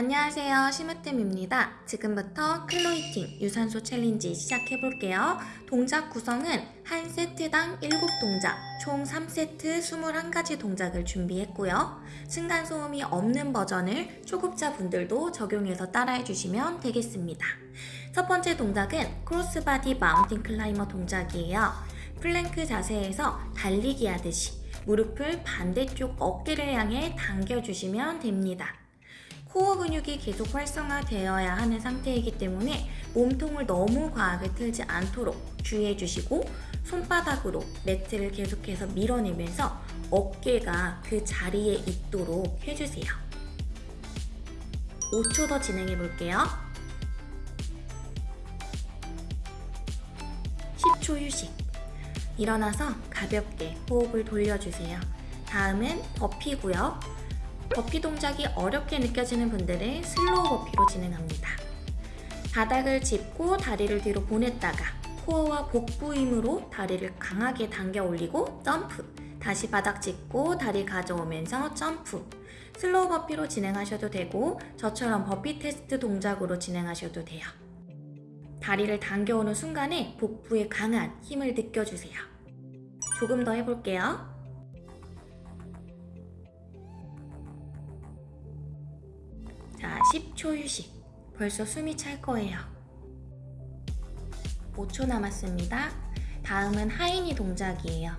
안녕하세요. 심으뜸입니다. 지금부터 클로이팅 유산소 챌린지 시작해볼게요. 동작 구성은 한 세트당 7동작 총 3세트 21가지 동작을 준비했고요. 층간소음이 없는 버전을 초급자분들도 적용해서 따라해주시면 되겠습니다. 첫 번째 동작은 cross body mountain climber 동작이에요. 플랭크 자세에서 달리기 하듯이 무릎을 반대쪽 어깨를 향해 당겨주시면 됩니다 코어 근육이 계속 활성화되어야 하는 상태이기 때문에 몸통을 너무 과하게 틀지 않도록 주의해 주시고 손바닥으로 매트를 계속해서 밀어내면서 어깨가 그 자리에 있도록 해주세요. 5초 더 진행해 볼게요. 10초 휴식. 일어나서 가볍게 호흡을 돌려주세요. 다음은 버피고요. 버피 동작이 어렵게 느껴지는 분들은 slow burpee로 진행합니다. 바닥을 짚고 다리를 뒤로 보냈다가 코어와 복부 힘으로 다리를 강하게 당겨 올리고 점프 다시 바닥 짚고 다리 가져오면서 점프 slow burpee로 진행하셔도 되고 저처럼 burpee test 동작으로 진행하셔도 돼요. 다리를 당겨오는 순간에 복부에 강한 힘을 느껴주세요. 조금 더 해볼게요. 10초 휴식. 벌써 숨이 찰 거예요. 5초 남았습니다. 다음은 하이니 동작이에요.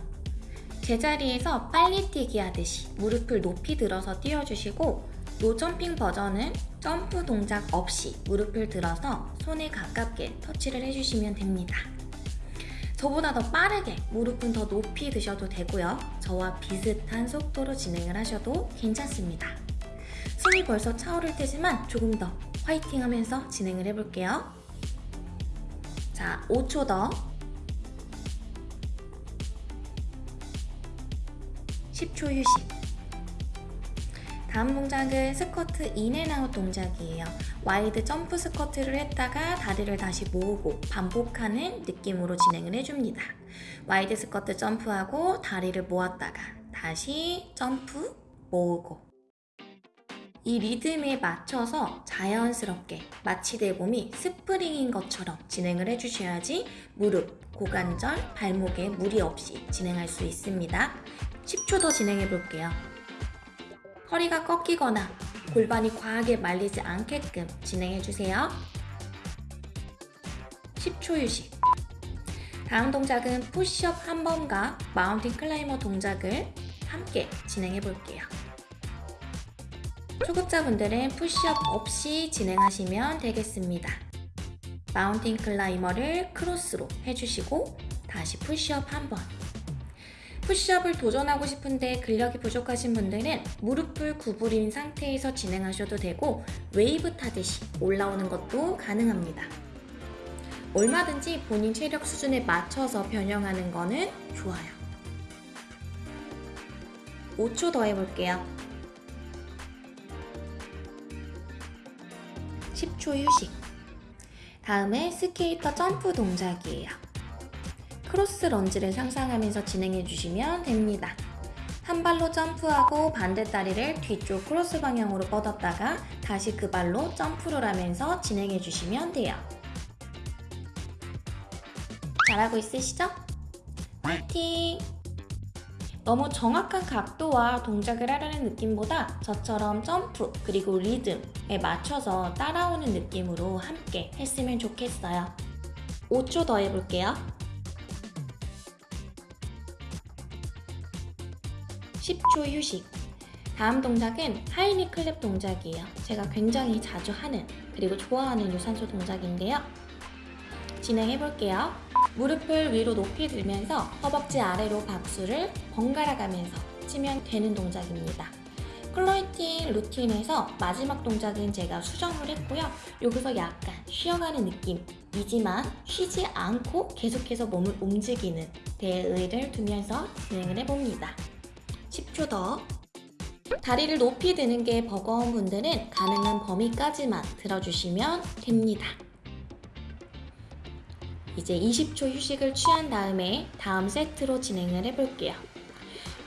제자리에서 빨리 뛰기 하듯이 무릎을 높이 들어서 뛰어주시고 노점핑 버전은 점프 동작 없이 무릎을 들어서 손에 가깝게 터치를 해주시면 됩니다. 저보다 더 빠르게 무릎은 더 높이 드셔도 되고요. 저와 비슷한 속도로 진행을 하셔도 괜찮습니다. 숨이 벌써 차오를 테지만 조금 더 화이팅 하면서 진행을 해볼게요. 자, 5초 더. 10초 휴식. 다음 동작은 squat in and out 동작이에요. wide jump squat를 했다가 다리를 다시 모으고 반복하는 느낌으로 진행을 해줍니다. wide squat 점프하고 다리를 모았다가 다시 점프, 모으고 이 리듬에 맞춰서 자연스럽게 마치 내 몸이 스프링인 것처럼 진행을 해주셔야지 무릎, 고관절, 발목에 무리 없이 진행할 수 있습니다. 10초 더 진행해 볼게요. 허리가 꺾이거나 골반이 과하게 말리지 않게끔 진행해 주세요. 10초 휴식. 다음 동작은 푸시업 한 번과 mountain climber 동작을 함께 진행해 볼게요. 초급자분들은 푸시업 없이 진행하시면 되겠습니다. mountain climber를 크로스로 해주시고 다시 푸시업 한 번. 푸시업을 도전하고 싶은데 근력이 부족하신 분들은 무릎을 구부린 상태에서 진행하셔도 되고 웨이브 타듯이 올라오는 것도 가능합니다. 얼마든지 본인 체력 수준에 맞춰서 변형하는 거는 좋아요. 5초 더 해볼게요. 10초 휴식. 다음에 skater jump 동작이에요. cross lunge를 상상하면서 진행해 주시면 됩니다. 한 발로 점프하고 반대 다리를 뒤쪽 크로스 방향으로 뻗었다가 다시 그 발로 점프를 하면서 진행해 주시면 돼요. 잘하고 있으시죠? 파이팅! 너무 정확한 각도와 동작을 하려는 느낌보다 저처럼 점프 그리고 리듬에 맞춰서 따라오는 느낌으로 함께 했으면 좋겠어요. 5초 더 해볼게요. 10초 휴식. 다음 동작은 하이니 클랩 동작이에요. 제가 굉장히 자주 하는 그리고 좋아하는 유산소 동작인데요. 진행해볼게요. 무릎을 위로 높이 들면서 허벅지 아래로 박수를 번갈아 가면서 치면 되는 동작입니다. 클로이팅 루틴에서 마지막 동작은 제가 수정을 했고요. 여기서 약간 쉬어가는 느낌이지만 쉬지 않고 계속해서 몸을 움직이는 대의를 두면서 진행을 해봅니다. 10초 더. 다리를 높이 드는 게 버거운 분들은 가능한 범위까지만 들어주시면 됩니다. 이제 20초 휴식을 취한 다음에 다음 세트로 진행을 해볼게요.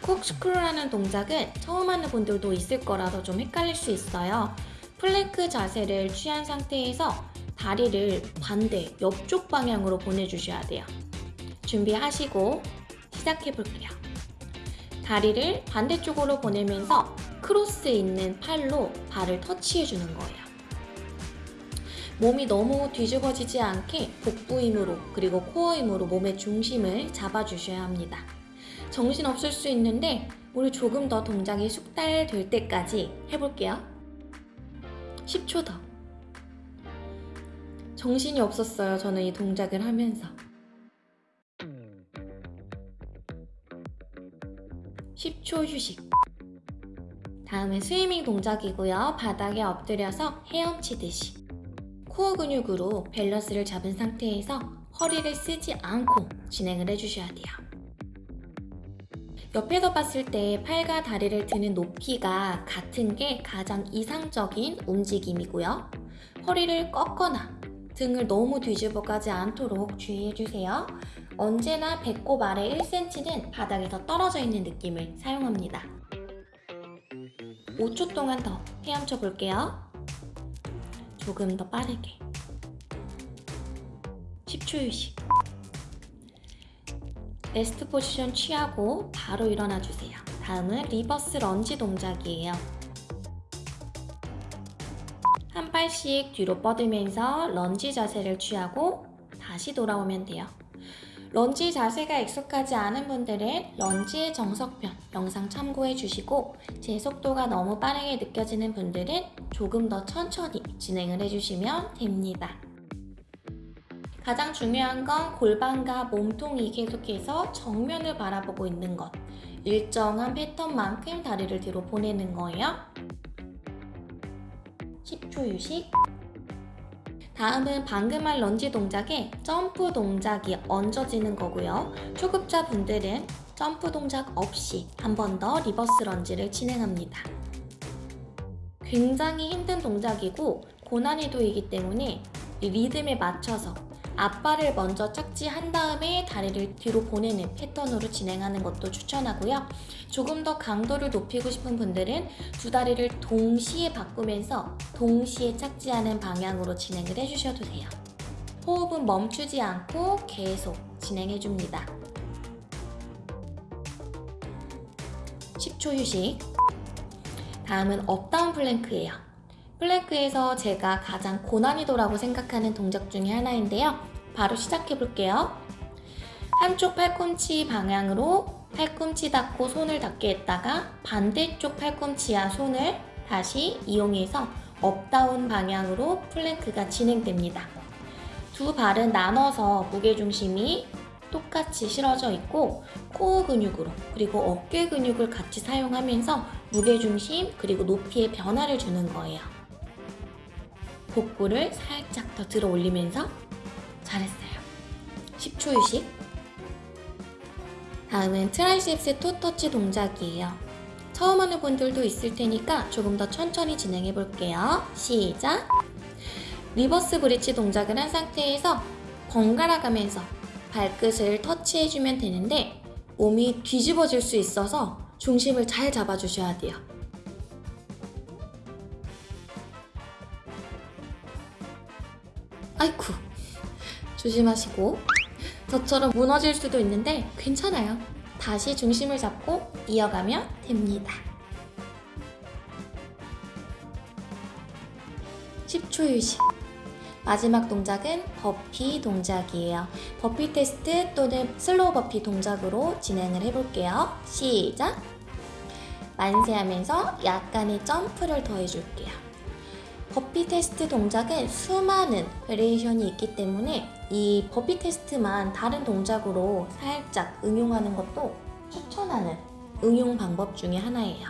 corkscrew라는 동작은 처음 하는 분들도 있을 거라서 좀 헷갈릴 수 있어요. 플랭크 자세를 취한 상태에서 다리를 반대 옆쪽 방향으로 보내주셔야 돼요. 준비하시고 시작해 볼게요. 다리를 반대쪽으로 보내면서 크로스 있는 팔로 발을 터치해 주는 거예요. 몸이 너무 뒤집어지지 않게 복부 힘으로 그리고 코어 힘으로 몸의 중심을 잡아주셔야 합니다. 정신 없을 수 있는데 우리 조금 더 동작이 숙달될 때까지 해볼게요. 10초 더. 정신이 없었어요. 저는 이 동작을 하면서. 10초 휴식. 다음은 swimming 동작이고요. 바닥에 엎드려서 헤엄치듯이. 코어 근육으로 밸런스를 잡은 상태에서 허리를 쓰지 않고 진행을 해주셔야 돼요. 옆에서 봤을 때 팔과 다리를 드는 높이가 같은 게 가장 이상적인 움직임이고요. 허리를 꺾거나 등을 너무 뒤집어 가지 않도록 주의해주세요. 언제나 배꼽 아래 1cm는 바닥에서 떨어져 있는 느낌을 사용합니다. 5초 동안 더 헤엄쳐 볼게요. 조금 더 빠르게. 10초 휴식. rest position 취하고 바로 일어나 주세요. 다음은 reverse lunge 동작이에요. 한 발씩 뒤로 뻗으면서 런지 자세를 취하고 다시 돌아오면 돼요. 런지 자세가 익숙하지 않은 분들은 런지의 정석편 영상 참고해 주시고 제 속도가 너무 빠르게 느껴지는 분들은 조금 더 천천히 진행을 해주시면 됩니다. 가장 중요한 건 골반과 몸통이 계속해서 정면을 바라보고 있는 것. 일정한 패턴만큼 다리를 뒤로 보내는 거예요. 10초 휴식. 다음은 방금 한 런지 동작에 점프 동작이 얹어지는 거고요. 초급자 분들은 점프 동작 없이 한 번 더 reverse lunge를 진행합니다. 굉장히 힘든 동작이고 고난이도이기 때문에 리듬에 맞춰서 앞발을 먼저 착지한 다음에 다리를 뒤로 보내는 패턴으로 진행하는 것도 추천하고요. 조금 더 강도를 높이고 싶은 분들은 두 다리를 동시에 바꾸면서 동시에 착지하는 방향으로 진행을 해주셔도 돼요. 호흡은 멈추지 않고 계속 진행해줍니다. 10초 휴식. 다음은 up down plank예요. plank에서 제가 가장 고난이도라고 생각하는 동작 중에 하나인데요. 바로 시작해 볼게요. 한쪽 팔꿈치 방향으로 팔꿈치 닿고 손을 닿게 했다가 반대쪽 팔꿈치와 손을 다시 이용해서 up down 방향으로 plank가 진행됩니다. 두 발은 나눠서 무게중심이 똑같이 실어져 있고 코어 근육으로 그리고 어깨 근육을 같이 사용하면서 무게중심 그리고 높이의 변화를 주는 거예요. 복부를 살짝 더 들어 올리면서 잘했어요. 10초 휴식. 다음은 triceps toe touch 동작이에요. 처음 하는 분들도 있을 테니까 조금 더 천천히 진행해 볼게요. 시작! reverse bridge 동작을 한 상태에서 번갈아 가면서 발끝을 터치해주면 되는데 몸이 뒤집어질 수 있어서 중심을 잘 잡아주셔야 돼요. 아이쿠 조심하시고 저처럼 무너질 수도 있는데 괜찮아요. 다시 중심을 잡고 이어가면 됩니다. 10초 휴식. 마지막 동작은 버피 동작이에요. burpee test 또는 slow burpee 동작으로 진행을 해볼게요. 시작! 만세하면서 약간의 점프를 더해줄게요. burpee test 동작은 수많은 variation이 있기 때문에 이 burpee test만 다른 동작으로 살짝 응용하는 것도 추천하는 응용 방법 중에 하나예요.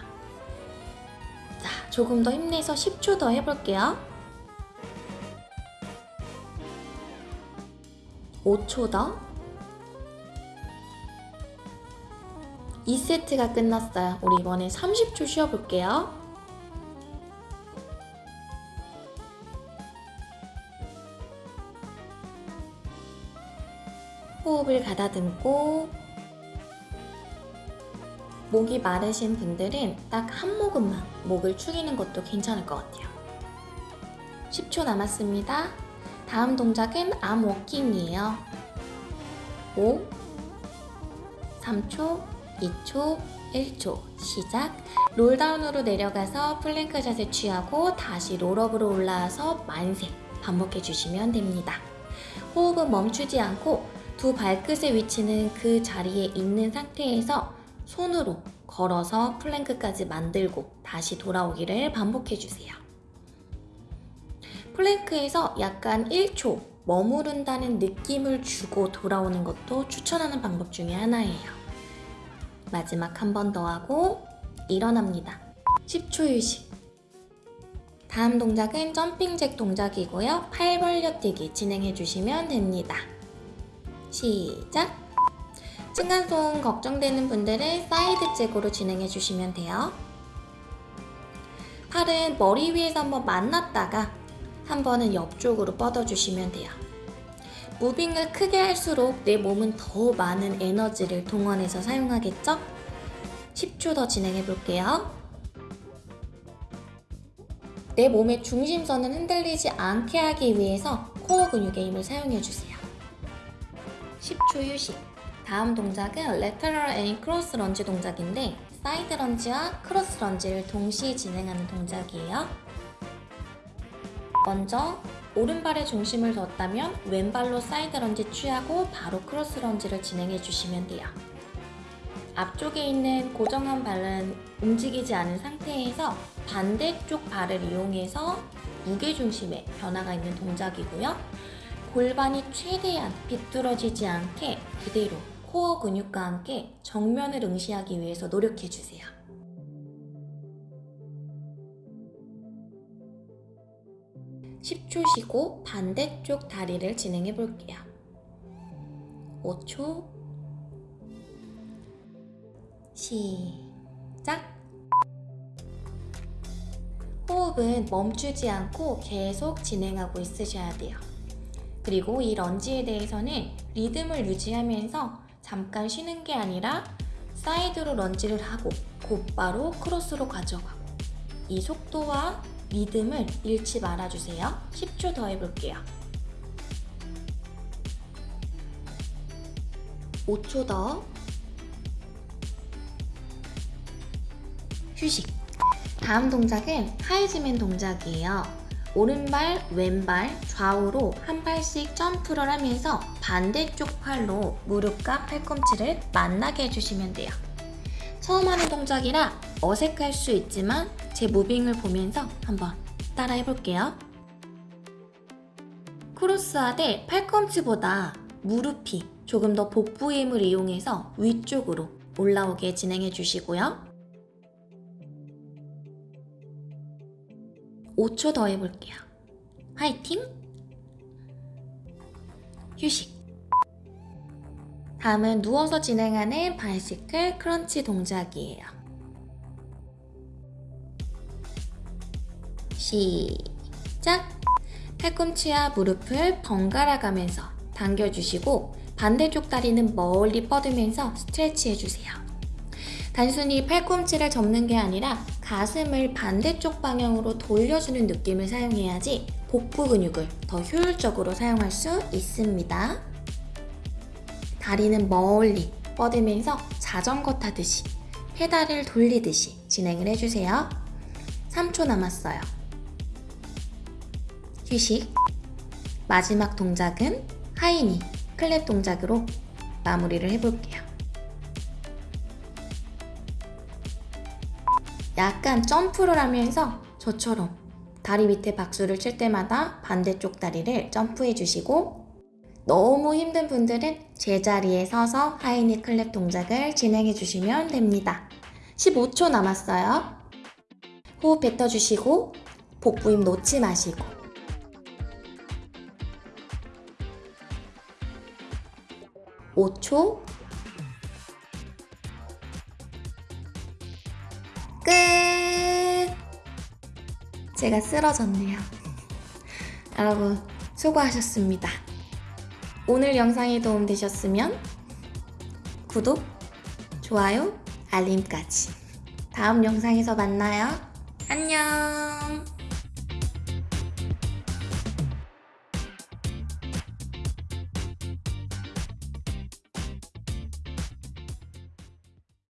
자, 조금 더 힘내서 10초 더 해볼게요. 5초 더. 2세트가 끝났어요. 우리 이번에 30초 쉬어볼게요. 호흡을 가다듬고 목이 마르신 분들은 딱 한 모금만 목을 축이는 것도 괜찮을 것 같아요. 10초 남았습니다. 다음 동작은 arm walking이에요. 5, 3초, 2초, 1초 시작 roll down으로 내려가서 플랭크 자세 취하고 다시 roll up으로 올라와서 만세 반복해 주시면 됩니다. 호흡은 멈추지 않고 두 발끝의 위치는 그 자리에 있는 상태에서 손으로 걸어서 plank까지 만들고 다시 돌아오기를 반복해 주세요. plank에서 약간 1초 머무른다는 느낌을 주고 돌아오는 것도 추천하는 방법 중에 하나예요. 마지막 한 번 더 하고 일어납니다. 10초 휴식. 다음 동작은 jumping jack 동작이고요. 팔 벌려뛰기 진행해 주시면 됩니다. 시작! 층간소음 걱정되는 분들은 side jack으로 진행해 주시면 돼요. 팔은 머리 위에서 한번 만났다가 한 번은 옆쪽으로 뻗어주시면 돼요. moving을 크게 할수록 내 몸은 더 많은 에너지를 동원해서 사용하겠죠? 10초 더 진행해 볼게요. 내 몸의 중심선은 흔들리지 않게 하기 위해서 코어 근육의 힘을 사용해 주세요. 10초 휴식. 다음 동작은 lateral and cross lunge 동작인데 side lunge와 cross lunge를 동시에 진행하는 동작이에요. 먼저 오른발에 중심을 뒀다면 왼발로 side lunge 취하고 바로 cross lunge를 진행해 주시면 돼요. 앞쪽에 있는 고정한 발은 움직이지 않은 상태에서 반대쪽 발을 이용해서 무게중심의 변화가 있는 동작이고요. 골반이 최대한 비뚤어지지 않게 그대로 코어 근육과 함께 정면을 응시하기 위해서 노력해 주세요. 10초 쉬고 반대쪽 다리를 진행해 볼게요. 5초 시작 호흡은 멈추지 않고 계속 진행하고 있으셔야 돼요. 그리고 이 런지에 대해서는 리듬을 유지하면서 잠깐 쉬는 게 아니라 사이드로 런지를 하고 곧바로 크로스로 가져가고 이 속도와 리듬을 잃지 말아주세요. 10초 더 해볼게요. 5초 더. 휴식. 다음 동작은 하이즈맨 동작이에요. 오른발, 왼발, 좌우로 한 발씩 점프를 하면서 반대쪽 팔로 무릎과 팔꿈치를 만나게 해주시면 돼요. 처음 하는 동작이라 어색할 수 있지만 제 무빙을 보면서 한번 따라 해볼게요. 크로스하되 팔꿈치보다 무릎이 조금 더 복부의 힘을 이용해서 위쪽으로 올라오게 진행해 주시고요. 5초 더 해볼게요. 화이팅! 휴식. 다음은 누워서 진행하는 바이시클 크런치 동작이에요. 시작! 팔꿈치와 무릎을 번갈아 가면서 당겨주시고 반대쪽 다리는 멀리 뻗으면서 스트레치 해주세요. 단순히 팔꿈치를 접는 게 아니라 가슴을 반대쪽 방향으로 돌려주는 느낌을 사용해야지 복부 근육을 더 효율적으로 사용할 수 있습니다. 다리는 멀리 뻗으면서 자전거 타듯이 페달을 돌리듯이 진행을 해주세요. 3초 남았어요. 휴식. 마지막 동작은 하이니 클랩 동작으로 마무리를 해볼게요. 약간 점프를 하면서 저처럼 다리 밑에 박수를 칠 때마다 반대쪽 다리를 점프해 주시고 너무 힘든 분들은 제자리에 서서 하이니 클랩 동작을 진행해 주시면 됩니다. 15초 남았어요. 호흡 뱉어주시고 복부 힘 놓지 마시고 5초 끝! 제가 쓰러졌네요. 여러분 수고하셨습니다. 오늘 영상이 도움되셨으면 구독, 좋아요, 알림까지 다음 영상에서 만나요. 안녕